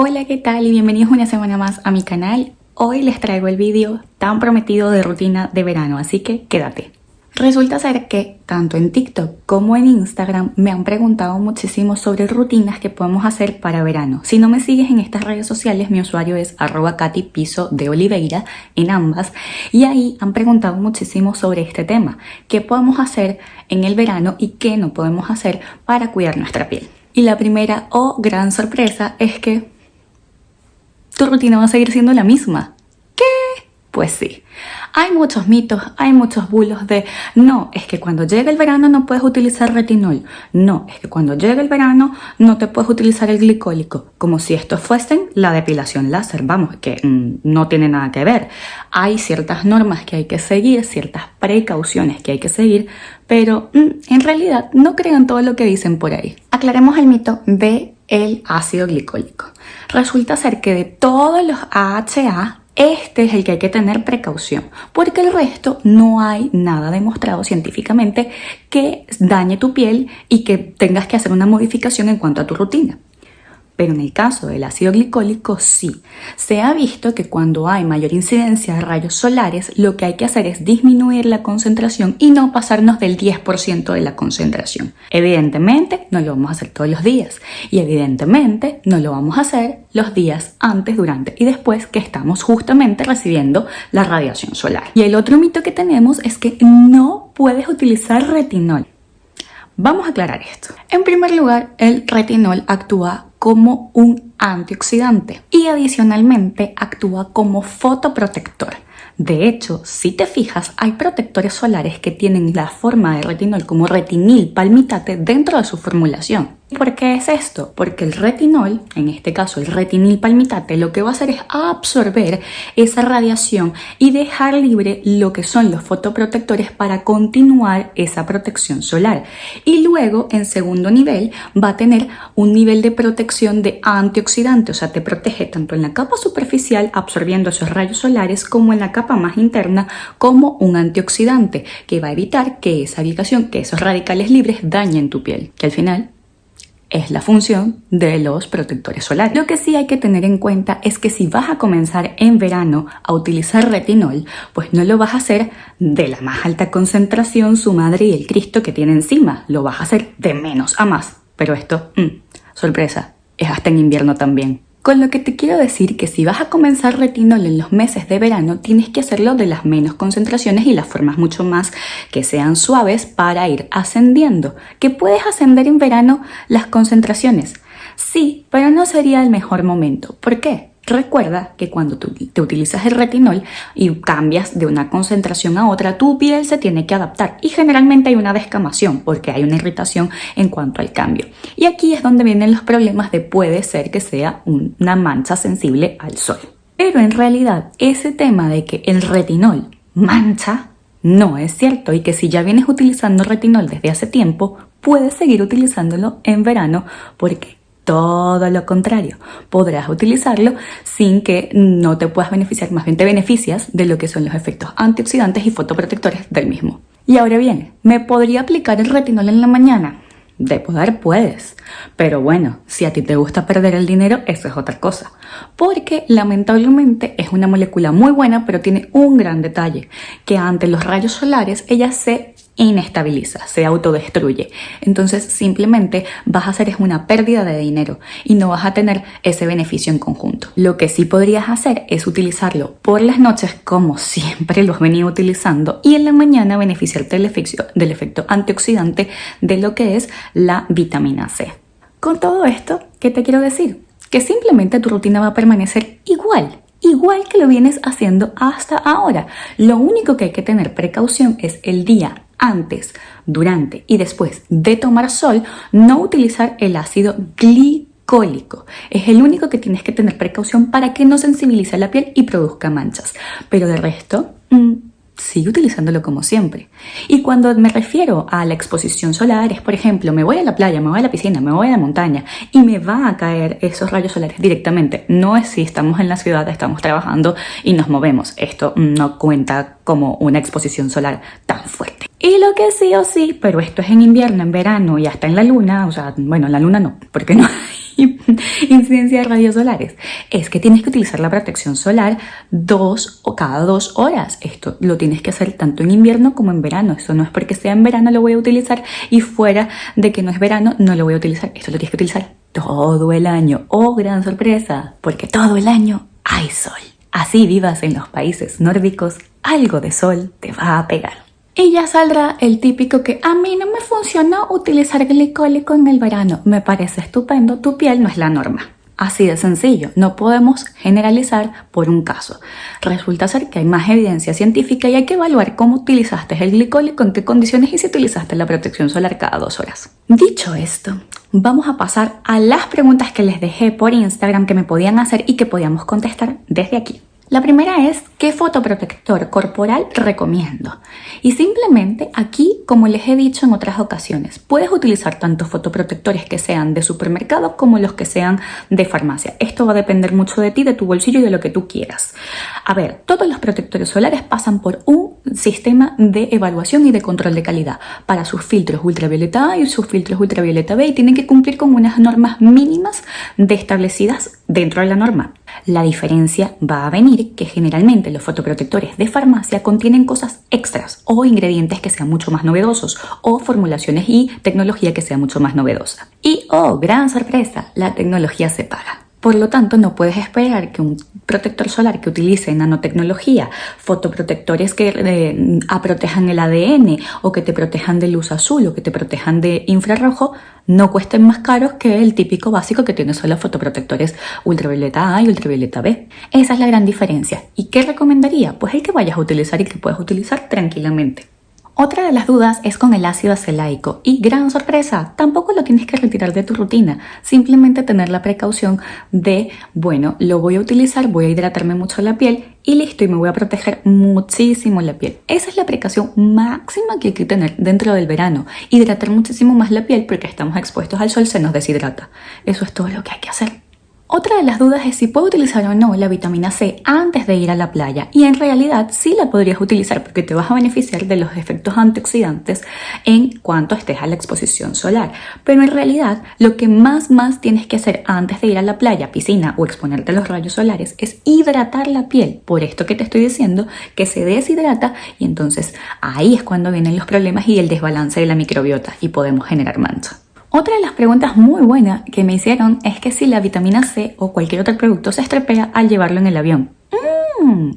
Hola, ¿qué tal? Y bienvenidos una semana más a mi canal. Hoy les traigo el vídeo tan prometido de rutina de verano, así que quédate. Resulta ser que tanto en TikTok como en Instagram me han preguntado muchísimo sobre rutinas que podemos hacer para verano. Si no me sigues en estas redes sociales, mi usuario es arroba Piso de Oliveira en ambas y ahí han preguntado muchísimo sobre este tema. ¿Qué podemos hacer en el verano y qué no podemos hacer para cuidar nuestra piel? Y la primera o oh, gran sorpresa es que tu rutina va a seguir siendo la misma. ¿Qué? Pues sí. Hay muchos mitos, hay muchos bulos de no, es que cuando llega el verano no puedes utilizar retinol. No, es que cuando llega el verano no te puedes utilizar el glicólico. Como si estos fuesen la depilación láser. Vamos, que mm, no tiene nada que ver. Hay ciertas normas que hay que seguir, ciertas precauciones que hay que seguir, pero mm, en realidad no crean todo lo que dicen por ahí. Aclaremos el mito de el ácido glicólico. Resulta ser que de todos los AHA, este es el que hay que tener precaución, porque el resto no hay nada demostrado científicamente que dañe tu piel y que tengas que hacer una modificación en cuanto a tu rutina. Pero en el caso del ácido glicólico sí. Se ha visto que cuando hay mayor incidencia de rayos solares, lo que hay que hacer es disminuir la concentración y no pasarnos del 10% de la concentración. Evidentemente no lo vamos a hacer todos los días y evidentemente no lo vamos a hacer los días antes, durante y después que estamos justamente recibiendo la radiación solar. Y el otro mito que tenemos es que no puedes utilizar retinol. Vamos a aclarar esto. En primer lugar, el retinol actúa como un antioxidante y adicionalmente actúa como fotoprotector. De hecho, si te fijas, hay protectores solares que tienen la forma de retinol como retinil palmitate dentro de su formulación. ¿Por qué es esto? Porque el retinol, en este caso el retinil palmitate, lo que va a hacer es absorber esa radiación y dejar libre lo que son los fotoprotectores para continuar esa protección solar. Y luego, en segundo nivel, va a tener un nivel de protección de antioxidante, o sea, te protege tanto en la capa superficial absorbiendo esos rayos solares como en la capa más interna como un antioxidante que va a evitar que esa habitación, que esos radicales libres dañen tu piel, que al final es la función de los protectores solares. Lo que sí hay que tener en cuenta es que si vas a comenzar en verano a utilizar retinol, pues no lo vas a hacer de la más alta concentración su madre y el Cristo que tiene encima, lo vas a hacer de menos a más. Pero esto, mm, sorpresa, es hasta en invierno también. Con lo que te quiero decir que si vas a comenzar retinol en los meses de verano, tienes que hacerlo de las menos concentraciones y las formas mucho más que sean suaves para ir ascendiendo. ¿Que puedes ascender en verano las concentraciones? Sí, pero no sería el mejor momento. ¿Por qué? Recuerda que cuando tú te utilizas el retinol y cambias de una concentración a otra, tu piel se tiene que adaptar y generalmente hay una descamación porque hay una irritación en cuanto al cambio. Y aquí es donde vienen los problemas de puede ser que sea una mancha sensible al sol. Pero en realidad ese tema de que el retinol mancha no es cierto y que si ya vienes utilizando retinol desde hace tiempo, puedes seguir utilizándolo en verano porque todo lo contrario, podrás utilizarlo sin que no te puedas beneficiar, más bien te beneficias de lo que son los efectos antioxidantes y fotoprotectores del mismo. Y ahora bien, ¿me podría aplicar el retinol en la mañana? De poder puedes, pero bueno, si a ti te gusta perder el dinero, eso es otra cosa. Porque lamentablemente es una molécula muy buena, pero tiene un gran detalle, que ante los rayos solares ella se inestabiliza, se autodestruye. Entonces simplemente vas a hacer es una pérdida de dinero y no vas a tener ese beneficio en conjunto. Lo que sí podrías hacer es utilizarlo por las noches como siempre lo has venido utilizando y en la mañana beneficiarte del efecto, del efecto antioxidante de lo que es la vitamina C. Con todo esto, ¿qué te quiero decir? Que simplemente tu rutina va a permanecer igual, igual que lo vienes haciendo hasta ahora. Lo único que hay que tener precaución es el día antes, durante y después de tomar sol, no utilizar el ácido glicólico. Es el único que tienes que tener precaución para que no sensibilice la piel y produzca manchas. Pero de resto, mm, sigue utilizándolo como siempre. Y cuando me refiero a la exposición solar, es por ejemplo, me voy a la playa, me voy a la piscina, me voy a la montaña y me va a caer esos rayos solares directamente. No es si estamos en la ciudad, estamos trabajando y nos movemos. Esto no cuenta como una exposición solar tan fuerte. Y lo que sí o sí, pero esto es en invierno, en verano y hasta en la luna, o sea, bueno, en la luna no, porque no hay incidencia de rayos solares? Es que tienes que utilizar la protección solar dos o cada dos horas. Esto lo tienes que hacer tanto en invierno como en verano. Eso no es porque sea en verano lo voy a utilizar y fuera de que no es verano no lo voy a utilizar. Esto lo tienes que utilizar todo el año. ¡Oh, gran sorpresa! Porque todo el año hay sol. Así vivas en los países nórdicos, algo de sol te va a pegar. Y ya saldrá el típico que a mí no me funcionó utilizar glicólico en el verano. Me parece estupendo, tu piel no es la norma. Así de sencillo, no podemos generalizar por un caso. Resulta ser que hay más evidencia científica y hay que evaluar cómo utilizaste el glicólico, en qué condiciones y si utilizaste la protección solar cada dos horas. Dicho esto, vamos a pasar a las preguntas que les dejé por Instagram que me podían hacer y que podíamos contestar desde aquí. La primera es, ¿qué fotoprotector corporal recomiendo? Y simplemente aquí, como les he dicho en otras ocasiones, puedes utilizar tanto fotoprotectores que sean de supermercado como los que sean de farmacia. Esto va a depender mucho de ti, de tu bolsillo y de lo que tú quieras. A ver, todos los protectores solares pasan por un sistema de evaluación y de control de calidad para sus filtros ultravioleta A y sus filtros ultravioleta B y tienen que cumplir con unas normas mínimas de establecidas dentro de la norma. La diferencia va a venir que generalmente los fotoprotectores de farmacia contienen cosas extras o ingredientes que sean mucho más novedosos o formulaciones y tecnología que sea mucho más novedosa. Y, oh, gran sorpresa, la tecnología se paga. Por lo tanto, no puedes esperar que un protector solar que utilice nanotecnología, fotoprotectores que eh, protejan el ADN o que te protejan de luz azul o que te protejan de infrarrojo, no cuesten más caros que el típico básico que tiene solo fotoprotectores ultravioleta A y ultravioleta B. Esa es la gran diferencia. ¿Y qué recomendaría? Pues el que vayas a utilizar y que puedas utilizar tranquilamente. Otra de las dudas es con el ácido acelaico y gran sorpresa, tampoco lo tienes que retirar de tu rutina, simplemente tener la precaución de, bueno, lo voy a utilizar, voy a hidratarme mucho la piel y listo, y me voy a proteger muchísimo la piel. Esa es la precaución máxima que hay que tener dentro del verano, hidratar muchísimo más la piel porque estamos expuestos al sol, se nos deshidrata. Eso es todo lo que hay que hacer. Otra de las dudas es si puedo utilizar o no la vitamina C antes de ir a la playa y en realidad sí la podrías utilizar porque te vas a beneficiar de los efectos antioxidantes en cuanto estés a la exposición solar. Pero en realidad lo que más más tienes que hacer antes de ir a la playa, piscina o exponerte a los rayos solares es hidratar la piel. Por esto que te estoy diciendo que se deshidrata y entonces ahí es cuando vienen los problemas y el desbalance de la microbiota y podemos generar mancha. Otra de las preguntas muy buenas que me hicieron es que si la vitamina C o cualquier otro producto se estropea al llevarlo en el avión. Mm.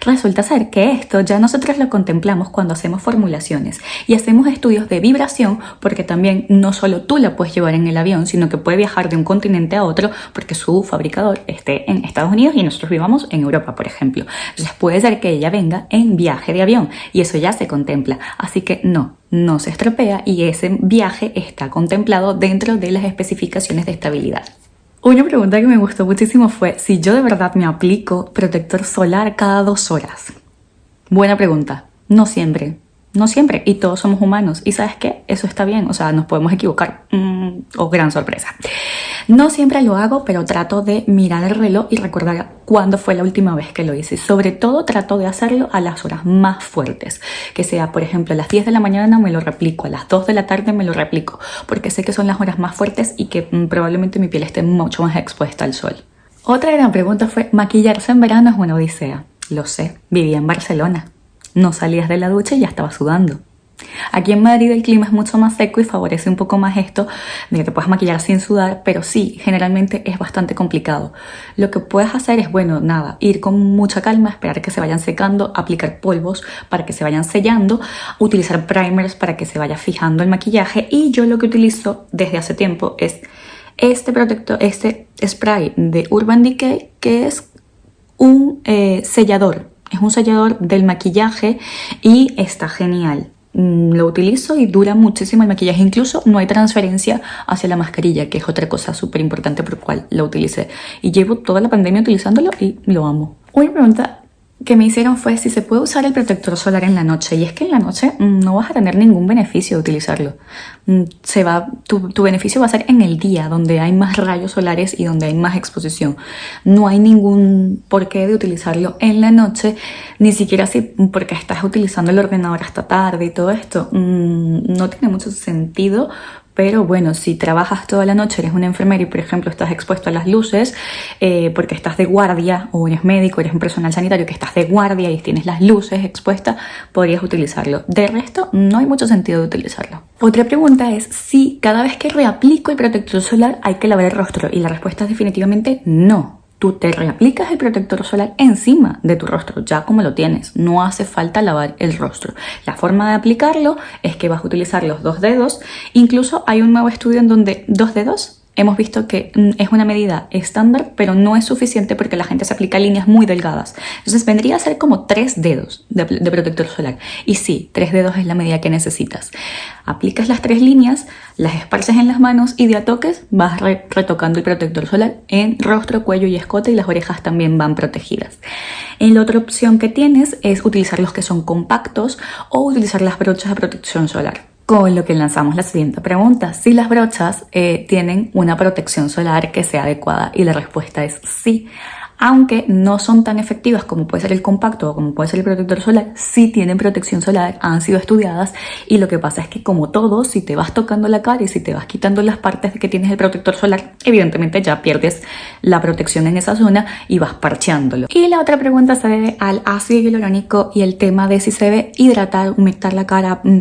Resulta ser que esto ya nosotros lo contemplamos cuando hacemos formulaciones y hacemos estudios de vibración porque también no solo tú la puedes llevar en el avión, sino que puede viajar de un continente a otro porque su fabricador esté en Estados Unidos y nosotros vivamos en Europa, por ejemplo. Entonces puede ser que ella venga en viaje de avión y eso ya se contempla. Así que no, no se estropea y ese viaje está contemplado dentro de las especificaciones de estabilidad. Una pregunta que me gustó muchísimo fue si yo de verdad me aplico protector solar cada dos horas. Buena pregunta. No siempre. No siempre, y todos somos humanos. Y sabes qué, eso está bien, o sea, nos podemos equivocar. Mm, o oh, gran sorpresa. No siempre lo hago, pero trato de mirar el reloj y recordar cuándo fue la última vez que lo hice. Sobre todo trato de hacerlo a las horas más fuertes. Que sea, por ejemplo, a las 10 de la mañana me lo replico, a las 2 de la tarde me lo replico, porque sé que son las horas más fuertes y que mm, probablemente mi piel esté mucho más expuesta al sol. Otra gran pregunta fue, ¿maquillarse en verano es una odisea? Lo sé, vivía en Barcelona. No salías de la ducha y ya estaba sudando. Aquí en Madrid el clima es mucho más seco y favorece un poco más esto de que te puedas maquillar sin sudar, pero sí, generalmente es bastante complicado. Lo que puedes hacer es, bueno, nada, ir con mucha calma, esperar que se vayan secando, aplicar polvos para que se vayan sellando, utilizar primers para que se vaya fijando el maquillaje y yo lo que utilizo desde hace tiempo es este protector, este spray de Urban Decay que es un eh, sellador es un sellador del maquillaje y está genial. Mm, lo utilizo y dura muchísimo el maquillaje. Incluso no hay transferencia hacia la mascarilla, que es otra cosa súper importante por cual lo utilicé. Y llevo toda la pandemia utilizándolo y lo amo. Una pregunta que me hicieron fue si se puede usar el protector solar en la noche y es que en la noche mm, no vas a tener ningún beneficio de utilizarlo se va, tu, tu, beneficio va a ser en el día donde hay más rayos solares y donde hay más exposición no hay ningún porqué de utilizarlo en la noche ni siquiera si porque estás utilizando el ordenador hasta tarde y todo esto mm, no tiene mucho sentido pero bueno, si trabajas toda la noche, eres una enfermera y por ejemplo estás expuesto a las luces eh, porque estás de guardia o eres médico, eres un personal sanitario que estás de guardia y tienes las luces expuestas, podrías utilizarlo. De resto, no hay mucho sentido de utilizarlo. Otra pregunta es si cada vez que reaplico el protector solar hay que lavar el rostro y la respuesta es definitivamente no tú te reaplicas el protector solar encima de tu rostro, ya como lo tienes. No hace falta lavar el rostro. La forma de aplicarlo es que vas a utilizar los dos dedos. Incluso hay un nuevo estudio en donde dos dedos hemos visto que mm, es una medida estándar, pero no es suficiente porque la gente se aplica líneas muy delgadas. Entonces vendría a ser como tres dedos de, protector solar. Y sí, tres dedos es la medida que necesitas. Aplicas las tres líneas, las esparces en las manos y de a toques vas retocando el protector solar en rostro, cuello y escote y las orejas también van protegidas. Y la otra opción que tienes es utilizar los que son compactos o utilizar las brochas de protección solar. Con lo que lanzamos la siguiente pregunta, si las brochas eh, tienen una protección solar que sea adecuada y la respuesta es sí aunque no son tan efectivas como puede ser el compacto o como puede ser el protector solar, sí tienen protección solar, han sido estudiadas y lo que pasa es que como todo, si te vas tocando la cara y si te vas quitando las partes de que tienes el protector solar, evidentemente ya pierdes la protección en esa zona y vas parcheándolo. Y la otra pregunta se debe al ácido hialurónico y el tema de si se debe hidratar, humectar la cara, mm,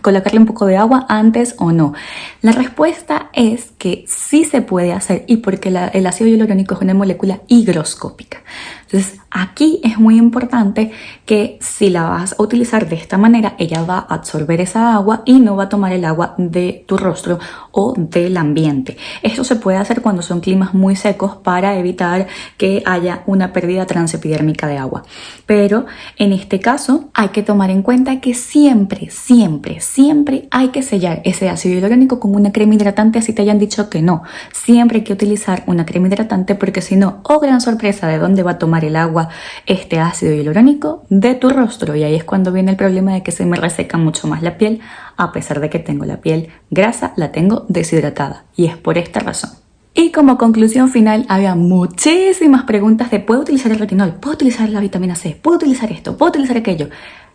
colocarle un poco de agua antes o no. La respuesta es que sí se puede hacer y porque el ácido hialurónico es una molécula higroscópica. Entonces aquí es muy importante que si la vas a utilizar de esta manera, ella va a absorber esa agua y no va a tomar el agua de tu rostro o del ambiente. Esto se puede hacer cuando son climas muy secos para evitar que haya una pérdida transepidérmica de agua. Pero en este caso hay que tomar en cuenta que siempre, siempre, siempre hay que sellar ese ácido hialurónico con una crema hidratante así te hayan dicho que no. Siempre hay que utilizar una crema hidratante porque si no, oh gran sorpresa de dónde va a tomar el agua este ácido hialurónico de tu rostro y ahí es cuando viene el problema de que se me reseca mucho más la piel a pesar de que tengo la piel grasa, la tengo deshidratada y es por esta razón. Y como conclusión final, había muchísimas preguntas de ¿puedo utilizar el retinol? ¿Puedo utilizar la vitamina C? ¿Puedo utilizar esto? ¿Puedo utilizar aquello?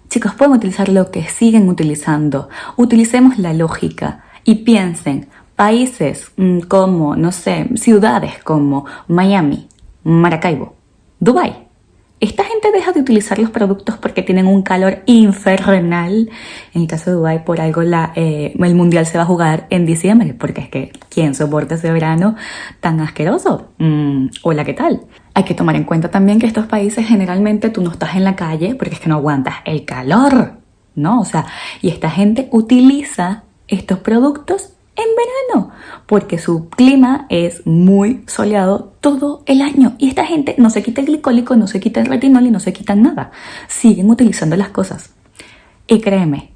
Chicos, pueden utilizar lo que siguen utilizando. Utilicemos la lógica y piensen, países mm, como, no sé, ciudades como Miami, Maracaibo, Dubai. Esta gente deja de utilizar los productos porque tienen un calor infernal. En el caso de Dubai, por algo eh, el mundial se va a jugar en diciembre, porque es que ¿quién soporta ese verano tan asqueroso? Mm, hola, ¿qué tal? Hay que tomar en cuenta también que estos países generalmente tú no estás en la calle porque es que no aguantas el calor, ¿no? O sea, y esta gente utiliza estos productos en verano, porque su clima es muy soleado todo el año. Y esta gente no se quita el glicólico, no se quita el retinol y no se quita nada. Siguen utilizando las cosas. Y créeme,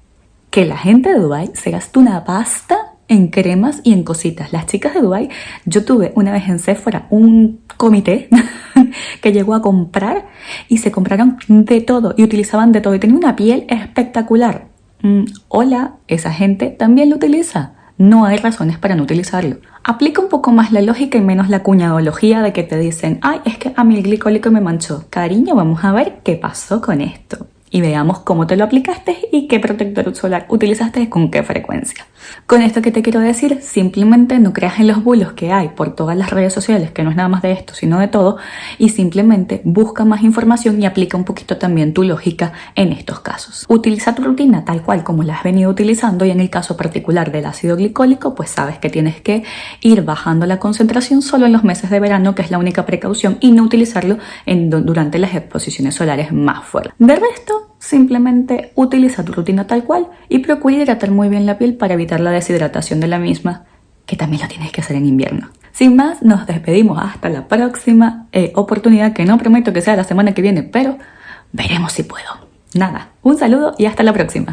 que la gente de Dubai se gasta una pasta en cremas y en cositas. Las chicas de Dubai, yo tuve una vez en Sephora un comité que llegó a comprar y se compraron de todo y utilizaban de todo y tenían una piel espectacular. Mm, hola, esa gente también lo utiliza no hay razones para no utilizarlo. Aplica un poco más la lógica y menos la cuñadología de que te dicen, ay, es que a mi el glicólico me manchó. Cariño, vamos a ver qué pasó con esto y veamos cómo te lo aplicaste y qué protector solar utilizaste con qué frecuencia. Con esto que te quiero decir, simplemente no creas en los bulos que hay por todas las redes sociales, que no es nada más de esto, sino de todo, y simplemente busca más información y aplica un poquito también tu lógica en estos casos. Utiliza tu rutina tal cual como la has venido utilizando y en el caso particular del ácido glicólico, pues sabes que tienes que ir bajando la concentración solo en los meses de verano, que es la única precaución, y no utilizarlo en, durante las exposiciones solares más fuertes. De resto, simplemente utiliza tu rutina tal cual y procura hidratar muy bien la piel para evitar la deshidratación de la misma, que también lo tienes que hacer en invierno. Sin más, nos despedimos hasta la próxima eh, oportunidad, que no prometo que sea la semana que viene, pero veremos si puedo. Nada, un saludo y hasta la próxima.